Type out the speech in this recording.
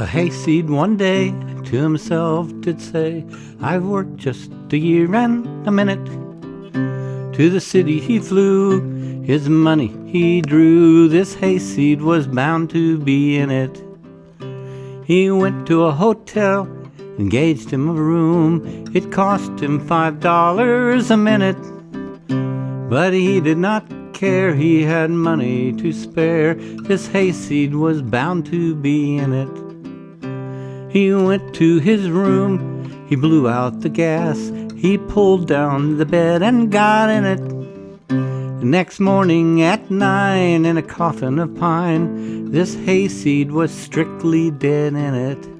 A hayseed one day to himself did say, I've worked just a year and a minute. To the city he flew, his money he drew, this hayseed was bound to be in it. He went to a hotel, engaged him a room, it cost him five dollars a minute. But he did not care, he had money to spare, this hayseed was bound to be in it. He went to his room, he blew out the gas, he pulled down the bed and got in it. Next morning at nine, in a coffin of pine, this hayseed was strictly dead in it.